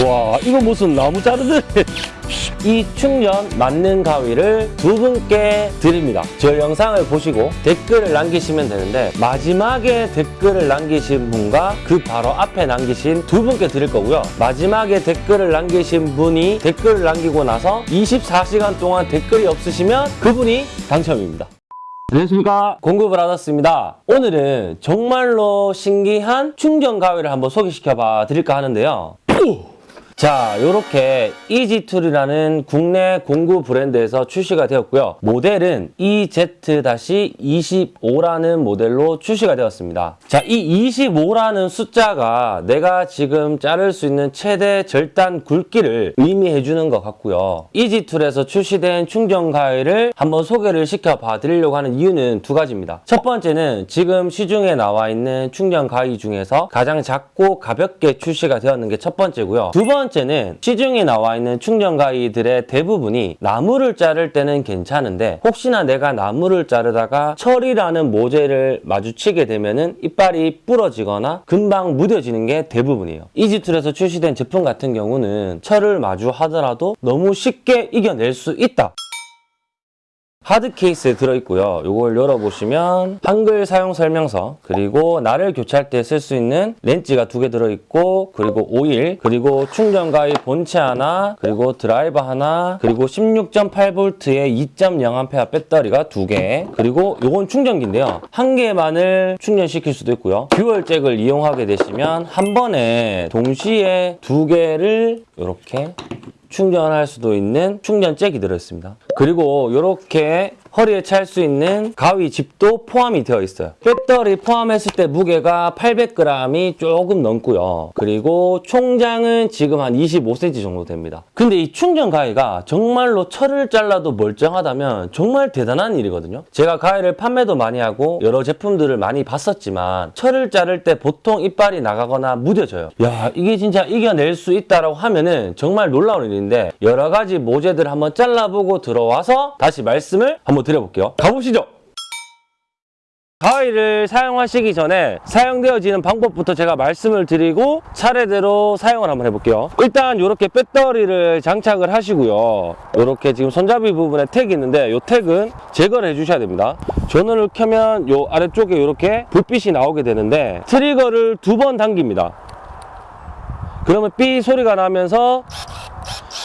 와 이거 무슨 나무 자르듯 이 충전 맞는 가위를 두 분께 드립니다. 저 영상을 보시고 댓글을 남기시면 되는데 마지막에 댓글을 남기신 분과 그 바로 앞에 남기신 두 분께 드릴 거고요. 마지막에 댓글을 남기신 분이 댓글을 남기고 나서 24시간 동안 댓글이 없으시면 그분이 당첨입니다. 안녕하십니까 공급을 받았습니다 오늘은 정말로 신기한 충전 가위를 한번 소개시켜 봐 드릴까 하는데요 자, 이렇게 이지툴이라는 국내 공구 브랜드에서 출시가 되었고요. 모델은 EZ-25라는 모델로 출시가 되었습니다. 자, 이 25라는 숫자가 내가 지금 자를 수 있는 최대 절단 굵기를 의미해 주는 것 같고요. 이지툴에서 출시된 충전 가위를 한번 소개를 시켜 봐 드리려고 하는 이유는 두 가지입니다. 첫 번째는 지금 시중에 나와 있는 충전 가위 중에서 가장 작고 가볍게 출시가 되었는 게 첫 번째고요. 두 번째 는 시중에 나와 있는 충전 가위들의 대부분이 나무를 자를 때는 괜찮은데 혹시나 내가 나무를 자르다가 철이라는 모재를 마주치게 되면 은 이빨이 부러지거나 금방 무뎌지는 게 대부분이에요. 이지툴에서 출시된 제품 같은 경우는 철을 마주하더라도 너무 쉽게 이겨낼 수 있다. 하드 케이스에 들어있고요. 이걸 열어보시면 한글 사용 설명서 그리고 날을 교체할 때 쓸 수 있는 렌치가 두 개 들어있고 그리고 오일 그리고 충전 가위 본체 하나 그리고 드라이버 하나 그리고 16.8V의 2.0A 배터리가 두 개 그리고 요건 충전기인데요. 한 개만을 충전시킬 수도 있고요. dual 잭을 이용하게 되시면 한 번에 동시에 두 개를 이렇게 충전할 수도 있는 충전 잭이 들어있습니다. 그리고 이렇게 허리에 찰 수 있는 가위 집도 포함이 되어 있어요. 배터리 포함했을 때 무게가 800g이 조금 넘고요. 그리고 총장은 지금 한 25cm 정도 됩니다. 근데 이 충전 가위가 정말로 철을 잘라도 멀쩡하다면 정말 대단한 일이거든요. 제가 가위를 판매도 많이 하고 여러 제품들을 많이 봤었지만 철을 자를 때 보통 이빨이 나가거나 무뎌져요. 야 이게 진짜 이겨낼 수 있다라고 하면은 정말 놀라운 일인데 여러 가지 모재들 한번 잘라보고 들어와서 다시 말씀을 한번 드려볼게요. 가보시죠. 가위를 사용하시기 전에 사용되어지는 방법부터 제가 말씀을 드리고 차례대로 사용을 한번 해볼게요. 일단 이렇게 배터리를 장착을 하시고요. 이렇게 지금 손잡이 부분에 택이 있는데 이 택은 제거를 해주셔야 됩니다. 전원을 켜면 이 아래쪽에 이렇게 불빛이 나오게 되는데 트리거를 두 번 당깁니다. 그러면 삐 소리가 나면서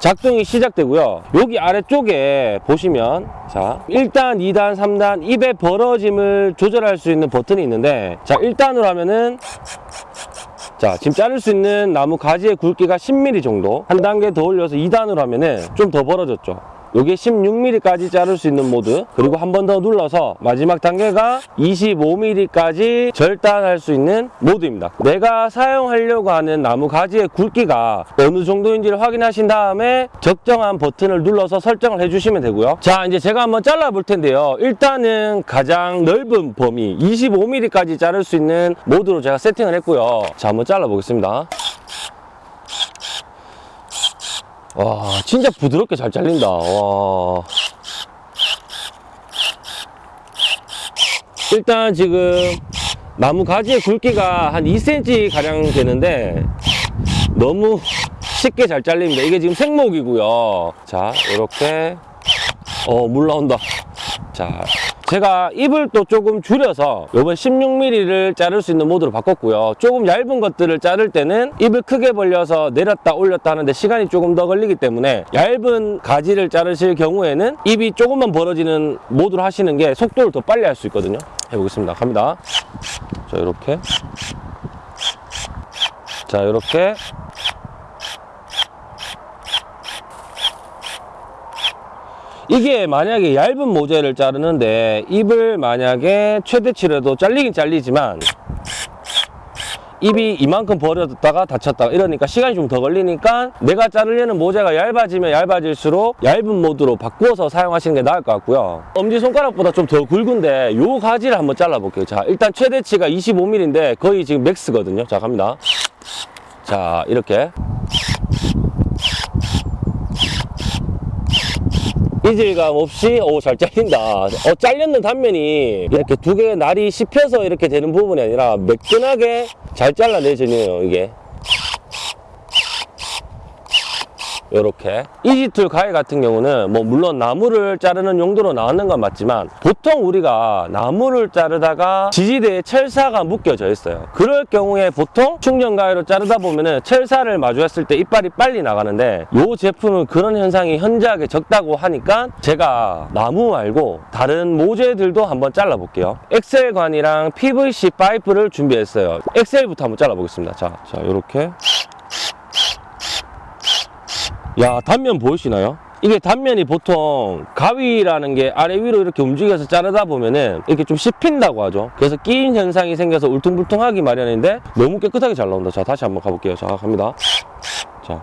작동이 시작되고요. 여기 아래쪽에 보시면 자 1단, 2단, 3단 입의 벌어짐을 조절할 수 있는 버튼이 있는데 자 1단으로 하면은 자 지금 자를 수 있는 나무 가지의 굵기가 10mm 정도 한 단계 더 올려서 2단으로 하면은 좀 더 벌어졌죠. 요게 16mm까지 자를 수 있는 모드. 그리고 한 번 더 눌러서 마지막 단계가 25mm까지 절단할 수 있는 모드입니다. 내가 사용하려고 하는 나무 가지의 굵기가 어느 정도인지를 확인하신 다음에 적정한 버튼을 눌러서 설정을 해주시면 되고요. 자 이제 제가 한번 잘라 볼 텐데요. 일단은 가장 넓은 범위 25mm까지 자를 수 있는 모드로 제가 세팅을 했고요. 자 한번 잘라 보겠습니다 와 진짜 부드럽게 잘 잘린다. 와. 일단 지금 나무 가지의 굵기가 한 2cm 가량 되는데 너무 쉽게 잘 잘립니다. 이게 지금 생목이고요. 자 이렇게. 어물 나온다. 자 제가 입을 또 조금 줄여서 이번 16mm를 자를 수 있는 모드로 바꿨고요. 조금 얇은 것들을 자를 때는 입을 크게 벌려서 내렸다 올렸다 하는데 시간이 조금 더 걸리기 때문에 얇은 가지를 자르실 경우에는 입이 조금만 벌어지는 모드로 하시는 게 속도를 더 빨리 할 수 있거든요. 해보겠습니다. 갑니다. 자 이렇게. 자 이렇게 이게 만약에 얇은 모재를 자르는데 입을 만약에 최대치라도 잘리긴 잘리지만 입이 이만큼 벌어졌다가 다쳤다가 이러니까 시간이 좀 더 걸리니까 내가 자르려는 모재가 얇아지면 얇아질수록 얇은 모드로 바꾸어서 사용하시는 게 나을 것 같고요. 엄지손가락보다 좀 더 굵은데 요 가지를 한번 잘라 볼게요. 자 일단 최대치가 25mm인데 거의 지금 맥스거든요. 자 갑니다. 자 이렇게 이질감 없이 오 잘 잘린다. 어 잘렸는 단면이 이렇게 두 개의 날이 씹혀서 이렇게 되는 부분이 아니라 매끈하게 잘 잘라내지네요 이게 요렇게. 이지툴 가위 같은 경우는 뭐 물론 나무를 자르는 용도로 나왔는 건 맞지만 보통 우리가 나무를 자르다가 지지대에 철사가 묶여져 있어요. 그럴 경우에 보통 충전 가위로 자르다 보면은 철사를 마주했을 때 이빨이 빨리 나가는데 요 제품은 그런 현상이 현저하게 적다고 하니까 제가 나무 말고 다른 모재들도 한번 잘라 볼게요. 엑셀관이랑 PVC 파이프를 준비했어요. 엑셀부터 한번 잘라 보겠습니다. 자, 자 요렇게 야 단면 보이시나요? 이게 단면이 보통 가위라는 게 아래 위로 이렇게 움직여서 자르다 보면은 이렇게 좀 씹힌다고 하죠. 그래서 끼인 현상이 생겨서 울퉁불퉁하기 마련인데 너무 깨끗하게 잘 나온다. 자 다시 한번 가볼게요. 자 갑니다. 자.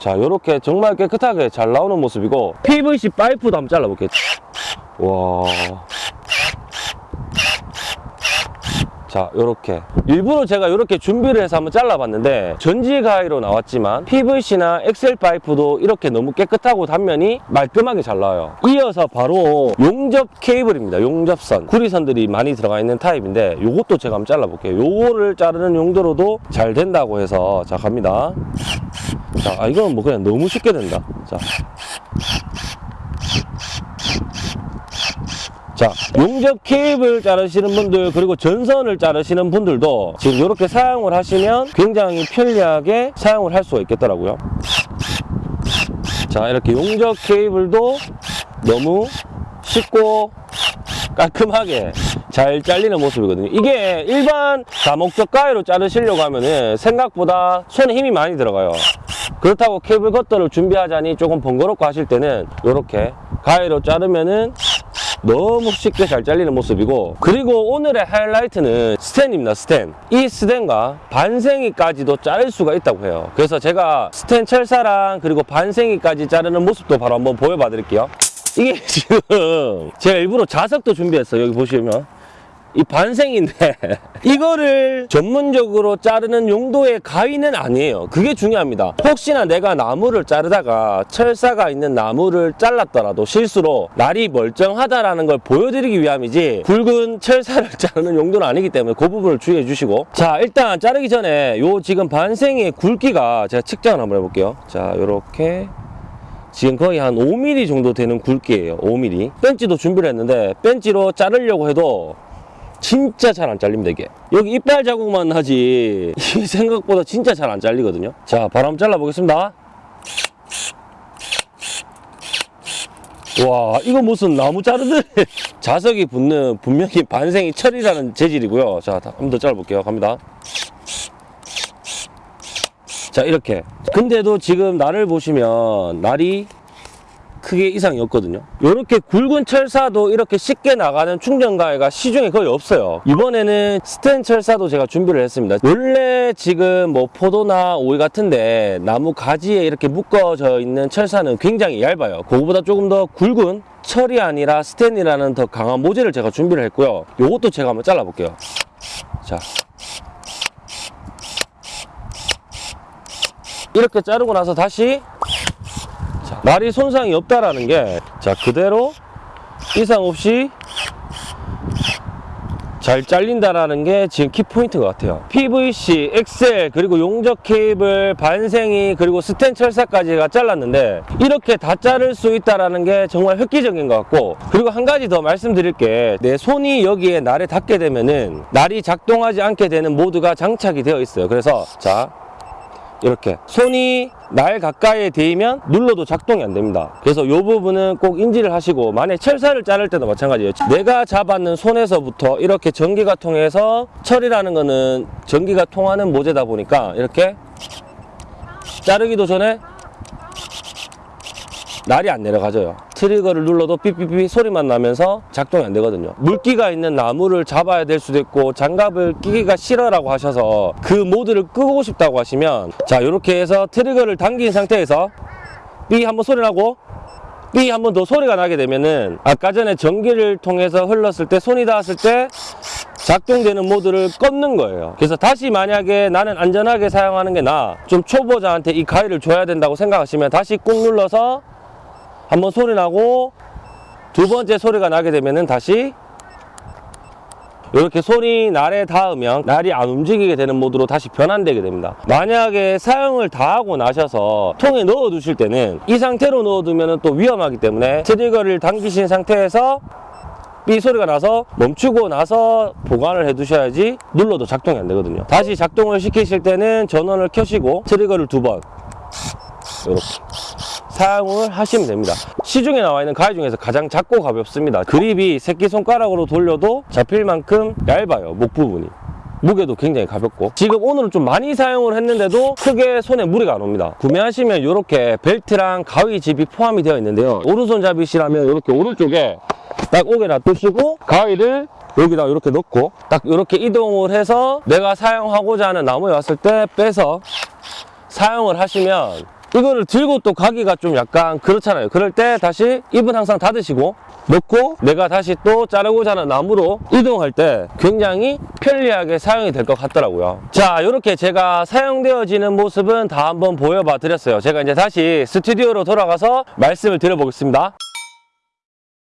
자 요렇게 정말 깨끗하게 잘 나오는 모습이고 PVC 파이프도 한번 잘라볼게요. 와 자, 요렇게. 일부러 제가 요렇게 준비를 해서 한번 잘라봤는데, 전지 가위로 나왔지만, PVC나 엑셀 파이프도 이렇게 너무 깨끗하고 단면이 말끔하게 잘 나와요. 이어서 바로 용접 케이블입니다. 용접선. 구리선들이 많이 들어가 있는 타입인데, 요것도 제가 한번 잘라볼게요. 요거를 자르는 용도로도 잘 된다고 해서, 자, 갑니다. 자, 아, 이건 뭐 그냥 너무 쉽게 된다. 자. 자, 용접 케이블 자르시는 분들 그리고 전선을 자르시는 분들도 지금 이렇게 사용을 하시면 굉장히 편리하게 사용을 할 수가 있겠더라고요. 자, 이렇게 용접 케이블도 너무 쉽고 깔끔하게 잘 잘리는 모습이거든요. 이게 일반 다목적 가위로 자르시려고 하면은 생각보다 손에 힘이 많이 들어가요. 그렇다고 케이블 커터를 준비하자니 조금 번거롭고 하실 때는 이렇게 가위로 자르면은 너무 쉽게 잘 잘리는 모습이고 그리고 오늘의 하이라이트는 스텐입니다 스텐 이 스텐과 반생이까지도 자를 수가 있다고 해요. 그래서 제가 스텐 철사랑 그리고 반생이까지 자르는 모습도 바로 한번 보여봐 드릴게요. 이게 지금 제가 일부러 자석도 준비했어요 여기 보시면 이 반생인데 이거를 전문적으로 자르는 용도의 가위는 아니에요. 그게 중요합니다. 혹시나 내가 나무를 자르다가 철사가 있는 나무를 잘랐더라도 실수로 날이 멀쩡하다라는 걸 보여드리기 위함이지 굵은 철사를 자르는 용도는 아니기 때문에 그 부분을 주의해 주시고. 자 일단 자르기 전에 요 지금 반생의 굵기가 제가 측정을 한번 해볼게요. 자 요렇게. 지금 거의 한 5mm 정도 되는 굵기예요. 5mm 벤치도 준비를 했는데 벤치로 자르려고 해도 진짜 잘 안 잘립니다 이게. 여기 이빨 자국만 나지. 이게 생각보다 진짜 잘 안 잘리거든요. 자 바로 한번 잘라 보겠습니다. 와 이거 무슨 나무 자르듯? 자석이 붙는 분명히 반생이 철이라는 재질이고요. 자 한번 더 잘라볼게요. 갑니다. 자 이렇게. 근데도 지금 날을 보시면 날이 크게 이상이 없거든요. 이렇게 굵은 철사도 이렇게 쉽게 나가는 충전가위가 시중에 거의 없어요. 이번에는 스텐 철사도 제가 준비를 했습니다. 원래 지금 뭐 포도나 오이 같은데 나무 가지에 이렇게 묶어져 있는 철사는 굉장히 얇아요. 그거보다 조금 더 굵은 철이 아니라 스텐이라는 더 강한 모재를 제가 준비를 했고요. 요것도 제가 한번 잘라 볼게요. 자. 이렇게 자르고 나서 다시 자, 날이 손상이 없다라는 게 자 그대로 이상 없이 잘 잘린다라는 게 지금 키포인트 것 같아요. PVC, 엑셀, 그리고 용접 케이블, 반생이, 그리고 스텐 철사까지가 잘랐는데 이렇게 다 자를 수 있다라는 게 정말 획기적인 것 같고 그리고 한 가지 더 말씀드릴 게 내 손이 여기에 날에 닿게 되면은 날이 작동하지 않게 되는 모드가 장착이 되어 있어요. 그래서 자 이렇게 손이 날 가까이에 대이면 눌러도 작동이 안 됩니다. 그래서 이 부분은 꼭 인지를 하시고 만약 철사를 자를 때도 마찬가지예요. 내가 잡았는 손에서부터 이렇게 전기가 통해서 철이라는 거는 전기가 통하는 모재다 보니까 이렇게 자르기도 전에 날이 안 내려가져요. 트리거를 눌러도 삐삐삐 소리만 나면서 작동이 안 되거든요. 물기가 있는 나무를 잡아야 될 수도 있고 장갑을 끼기가 싫어라고 하셔서 그 모드를 끄고 싶다고 하시면 자 이렇게 해서 트리거를 당긴 상태에서 삐 한번 소리 나고 삐 한번 더 소리가 나게 되면은 아까 전에 전기를 통해서 흘렀을 때 손이 닿았을 때 작동되는 모드를 껐는 거예요. 그래서 다시 만약에 나는 안전하게 사용하는 게 나아 좀 초보자한테 이 가위를 줘야 된다고 생각하시면 다시 꾹 눌러서 한번 소리 나고 두 번째 소리가 나게 되면은 다시 이렇게 손이 날에 닿으면 날이 안 움직이게 되는 모드로 다시 변환되게 됩니다. 만약에 사용을 다 하고 나셔서 통에 넣어 두실 때는 이 상태로 넣어 두면 또 위험하기 때문에 트리거를 당기신 상태에서 삐 소리가 나서 멈추고 나서 보관을 해 두셔야지 눌러도 작동이 안 되거든요. 다시 작동을 시키실 때는 전원을 켜시고 트리거를 두번 이렇게 사용을 하시면 됩니다. 시중에 나와 있는 가위 중에서 가장 작고 가볍습니다. 그립이 새끼손가락으로 돌려도 잡힐 만큼 얇아요, 목 부분이. 무게도 굉장히 가볍고 지금 오늘은 좀 많이 사용을 했는데도 크게 손에 무리가 안 옵니다 구매하시면 이렇게 벨트랑 가위집이 포함이 되어 있는데요 오른손잡이시라면 이렇게 오른쪽에 딱 오게 놔두시고 가위를 여기다 이렇게 넣고 딱 이렇게 이동을 해서 내가 사용하고자 하는 나무에 왔을 때 빼서 사용을 하시면 이거를 들고 또 가기가 좀 약간 그렇잖아요. 그럴 때 다시 입은 항상 닫으시고 넣고 내가 다시 또 자르고자 하는 나무로 이동할 때 굉장히 편리하게 사용이 될 것 같더라고요. 자, 이렇게 제가 사용되어지는 모습은 다 한번 보여봐 드렸어요. 제가 이제 다시 스튜디오로 돌아가서 말씀을 드려보겠습니다.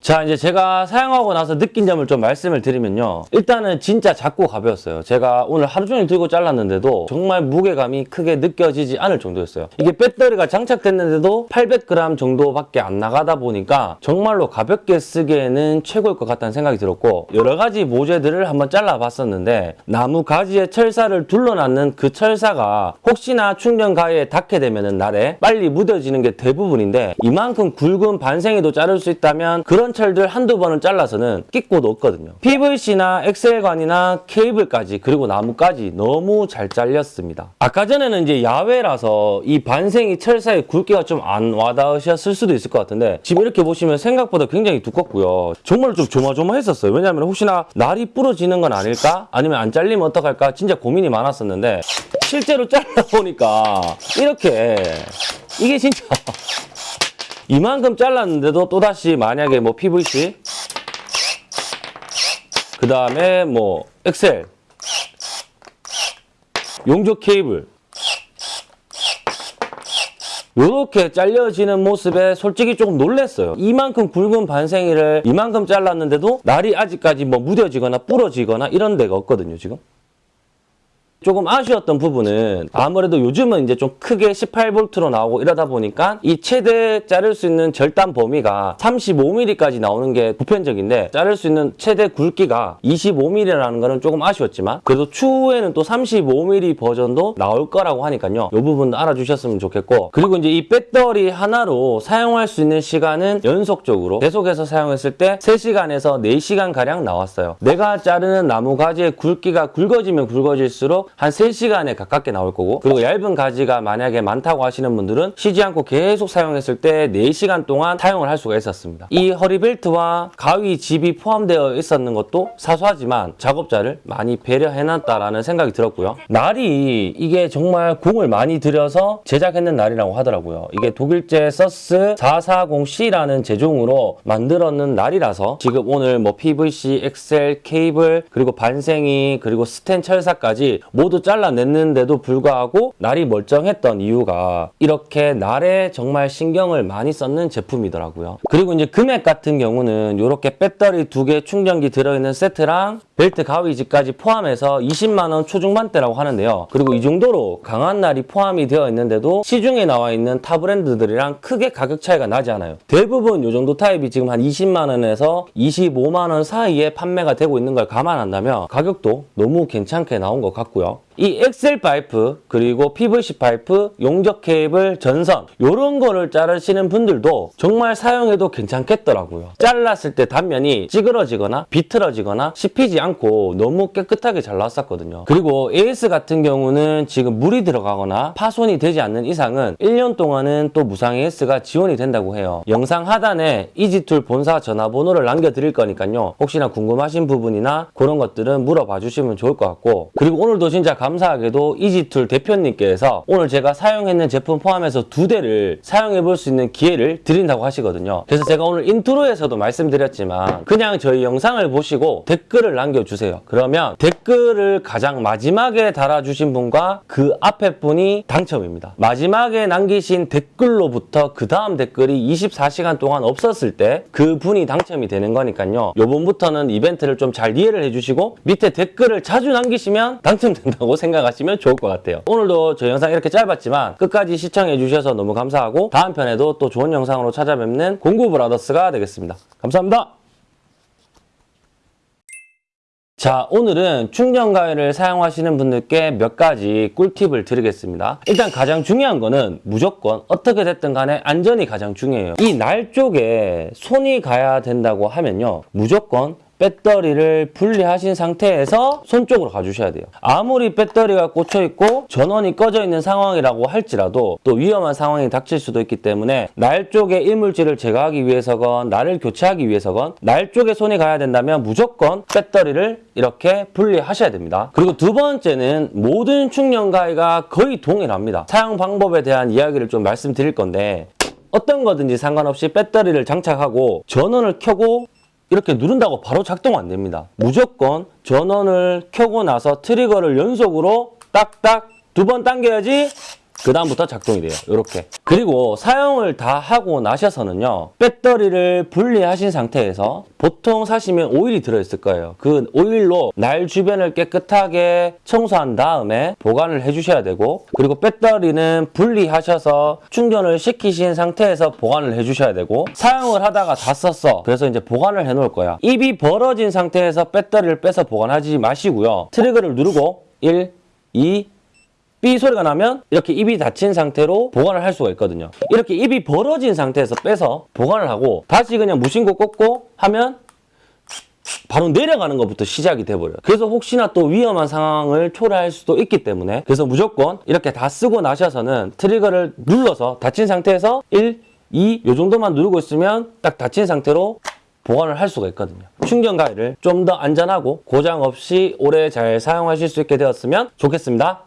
자 이제 제가 사용하고 나서 느낀 점을 좀 말씀을 드리면요. 일단은 진짜 작고 가벼웠어요. 제가 오늘 하루 종일 들고 잘랐는데도 정말 무게감이 크게 느껴지지 않을 정도였어요. 이게 배터리가 장착됐는데도 800g 정도밖에 안 나가다 보니까 정말로 가볍게 쓰기에는 최고일 것 같다는 생각이 들었고 여러 가지 모재들을 한번 잘라봤었는데 나무 가지에 철사를 둘러놨는 그 철사가 혹시나 충전 가위에 닿게 되면 날에 빨리 무뎌지는 게 대부분인데 이만큼 굵은 반생이도 자를 수 있다면 그런 철들 한두 번은 잘라서는 끼고도 없거든요. PVC나 엑셀관이나 케이블까지 그리고 나무까지 너무 잘 잘렸습니다. 아까 전에는 이제 야외라서 이 반생이 철사의 굵기가 좀 안 와닿으셨을 수도 있을 것 같은데 지금 이렇게 보시면 생각보다 굉장히 두껍고요. 정말 좀 조마조마했었어요. 왜냐하면 혹시나 날이 부러지는 건 아닐까? 아니면 안 잘리면 어떡할까? 진짜 고민이 많았었는데 실제로 잘라보니까 이렇게 이게 진짜 이만큼 잘랐는데도 또다시 만약에 뭐 PVC 그 다음에 뭐 엑셀 용접 케이블 요렇게 잘려지는 모습에 솔직히 조금 놀랐어요. 이만큼 굵은 반생이를 이만큼 잘랐는데도 날이 아직까지 뭐 무뎌지거나 부러지거나 이런 데가 없거든요, 지금. 조금 아쉬웠던 부분은 아무래도 요즘은 이제 좀 크게 18V로 나오고 이러다 보니까 이 최대 자를 수 있는 절단 범위가 35mm까지 나오는 게 보편적인데 자를 수 있는 최대 굵기가 25mm라는 거는 조금 아쉬웠지만 그래도 추후에는 또 35mm 버전도 나올 거라고 하니까요. 이 부분도 알아주셨으면 좋겠고 그리고 이제 이 배터리 하나로 사용할 수 있는 시간은 연속적으로 계속해서 사용했을 때 3시간에서 4시간 가량 나왔어요. 내가 자르는 나무 가지의 굵기가 굵어지면 굵어질수록 한 3시간에 가깝게 나올 거고 그리고 얇은 가지가 만약에 많다고 하시는 분들은 쉬지 않고 계속 사용했을 때 4시간 동안 사용을 할 수가 있었습니다. 이 허리벨트와 가위 집이 포함되어 있었는 것도 사소하지만 작업자를 많이 배려해놨다라는 생각이 들었고요. 날이 이게 정말 공을 많이 들여서 제작했는 날이라고 하더라고요. 이게 독일제 서스 440C라는 제종으로 만들었는 날이라서 지금 오늘 뭐 PVC, 엑셀, 케이블 그리고 반생이 그리고 스텐 철사까지 모두 잘라냈는데도 불구하고 날이 멀쩡했던 이유가 이렇게 날에 정말 신경을 많이 썼는 제품이더라고요. 그리고 이제 금액 같은 경우는 이렇게 배터리 두 개 충전기 들어있는 세트랑 벨트 가위집까지 포함해서 20만 원 초중반대라고 하는데요. 그리고 이 정도로 강한 날이 포함이 되어 있는데도 시중에 나와 있는 타 브랜드들이랑 크게 가격 차이가 나지 않아요. 대부분 이 정도 타입이 지금 한 20만 원에서 25만 원 사이에 판매가 되고 있는 걸 감안한다면 가격도 너무 괜찮게 나온 것 같고요. 이 엑셀 파이프 그리고 PVC 파이프, 용접 케이블, 전선 이런 거를 자르시는 분들도 정말 사용해도 괜찮겠더라고요. 잘랐을 때 단면이 찌그러지거나 비틀어지거나 씹히지 않고 너무 깨끗하게 잘 나왔었거든요. 그리고 AS 같은 경우는 지금 물이 들어가거나 파손이 되지 않는 이상은 1년 동안은 또 무상 AS가 지원이 된다고 해요. 영상 하단에 이지툴 본사 전화번호를 남겨드릴 거니까요. 혹시나 궁금하신 부분이나 그런 것들은 물어봐 주시면 좋을 것 같고 그리고 오늘도 진짜 감 감사하게도 이지툴 대표님께서 오늘 제가 사용했는 제품 포함해서 두 대를 사용해 볼 수 있는 기회를 드린다고 하시거든요. 그래서 제가 오늘 인트로에서도 말씀드렸지만 그냥 저희 영상을 보시고 댓글을 남겨주세요. 그러면 댓글을 가장 마지막에 달아주신 분과 그 앞에 분이 당첨입니다. 마지막에 남기신 댓글로부터 그 다음 댓글이 24시간 동안 없었을 때 그 분이 당첨이 되는 거니까요. 요번부터는 이벤트를 좀 잘 이해를 해주시고 밑에 댓글을 자주 남기시면 당첨된다고 생각하시면 좋을 것 같아요. 오늘도 저 영상 이렇게 짧았지만 끝까지 시청해 주셔서 너무 감사하고 다음 편에도 또 좋은 영상으로 찾아뵙는 공구 브라더스가 되겠습니다. 감사합니다. 자, 오늘은 충전 가위를 사용하시는 분들께 몇 가지 꿀팁을 드리겠습니다. 일단 가장 중요한 거는 무조건 어떻게 됐든 간에 안전이 가장 중요해요. 이 날 쪽에 손이 가야 된다고 하면요. 무조건 배터리를 분리하신 상태에서 손 쪽으로 가주셔야 돼요. 아무리 배터리가 꽂혀 있고 전원이 꺼져 있는 상황이라고 할지라도 또 위험한 상황이 닥칠 수도 있기 때문에 날 쪽에 이물질을 제거하기 위해서건 날을 교체하기 위해서건 날 쪽에 손이 가야 된다면 무조건 배터리를 이렇게 분리하셔야 됩니다. 그리고 두 번째는 모든 충전 가위가 거의 동일합니다. 사용 방법에 대한 이야기를 좀 말씀드릴 건데 어떤 거든지 상관없이 배터리를 장착하고 전원을 켜고 이렇게 누른다고 바로 작동 안 됩니다. 무조건 전원을 켜고 나서 트리거를 연속으로 딱딱 두 번 당겨야지 그 다음부터 작동이 돼요. 이렇게. 그리고 사용을 다 하고 나셔서는요. 배터리를 분리하신 상태에서 보통 사시면 오일이 들어있을 거예요. 그 오일로 날 주변을 깨끗하게 청소한 다음에 보관을 해주셔야 되고 그리고 배터리는 분리하셔서 충전을 시키신 상태에서 보관을 해주셔야 되고 사용을 하다가 다 썼어. 그래서 이제 보관을 해놓을 거야. 입이 벌어진 상태에서 배터리를 빼서 보관하지 마시고요. 트리거를 누르고 1, 2, 삐 소리가 나면 이렇게 입이 닫힌 상태로 보관을 할 수가 있거든요. 이렇게 입이 벌어진 상태에서 빼서 보관을 하고 다시 그냥 무신고 꽂고 하면 바로 내려가는 것부터 시작이 돼버려요. 그래서 혹시나 또 위험한 상황을 초래할 수도 있기 때문에 그래서 무조건 이렇게 다 쓰고 나셔서는 트리거를 눌러서 닫힌 상태에서 1, 2, 요 정도만 누르고 있으면 딱 닫힌 상태로 보관을 할 수가 있거든요. 충전 가위를 좀 더 안전하고 고장 없이 오래 잘 사용하실 수 있게 되었으면 좋겠습니다.